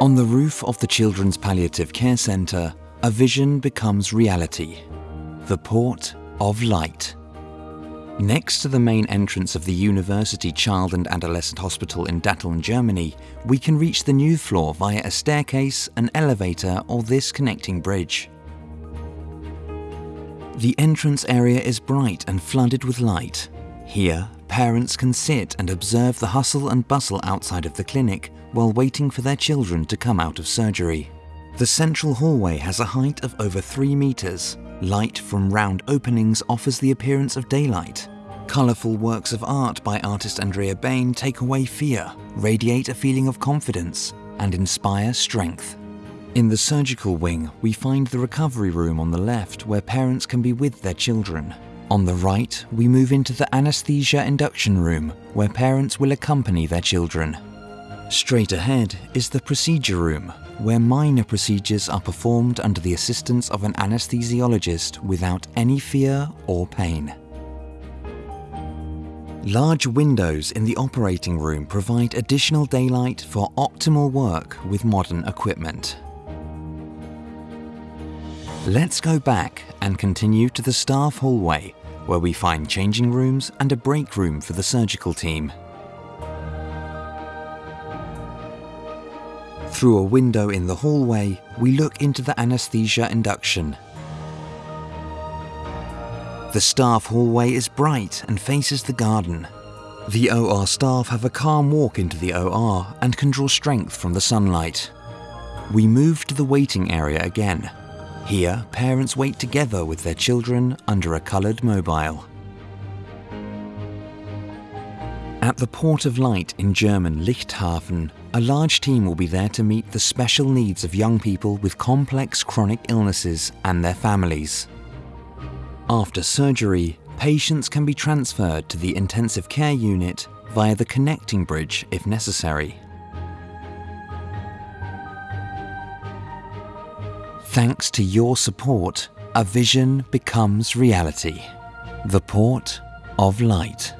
On the roof of the Children's Palliative Care Centre, a vision becomes reality. The Port of Light. Next to the main entrance of the University Child and Adolescent Hospital in Datteln, Germany, we can reach the new floor via a staircase, an elevator or this connecting bridge. The entrance area is bright and flooded with light. Here, parents can sit and observe the hustle and bustle outside of the clinic while waiting for their children to come out of surgery. The central hallway has a height of over 3 meters. Light from round openings offers the appearance of daylight. Colourful works of art by artist Andrea Bain take away fear, radiate a feeling of confidence, and inspire strength. In the surgical wing, we find the recovery room on the left where parents can be with their children. On the right, we move into the anesthesia induction room where parents will accompany their children. Straight ahead is the procedure room where minor procedures are performed under the assistance of an anesthesiologist without any fear or pain. Large windows in the operating room provide additional daylight for optimal work with modern equipment. Let's go back and continue to the staff hallway where we find changing rooms and a break room for the surgical team. Through a window in the hallway, we look into the anesthesia induction. The staff hallway is bright and faces the garden. The OR staff have a calm walk into the OR and can draw strength from the sunlight. We move to the waiting area again. Here, parents wait together with their children under a coloured mobile. At the Port of Light in German Lichthafen, a large team will be there to meet the special needs of young people with complex chronic illnesses and their families. After surgery, patients can be transferred to the intensive care unit via the connecting bridge if necessary. Thanks to your support, a vision becomes reality. The Port of Light.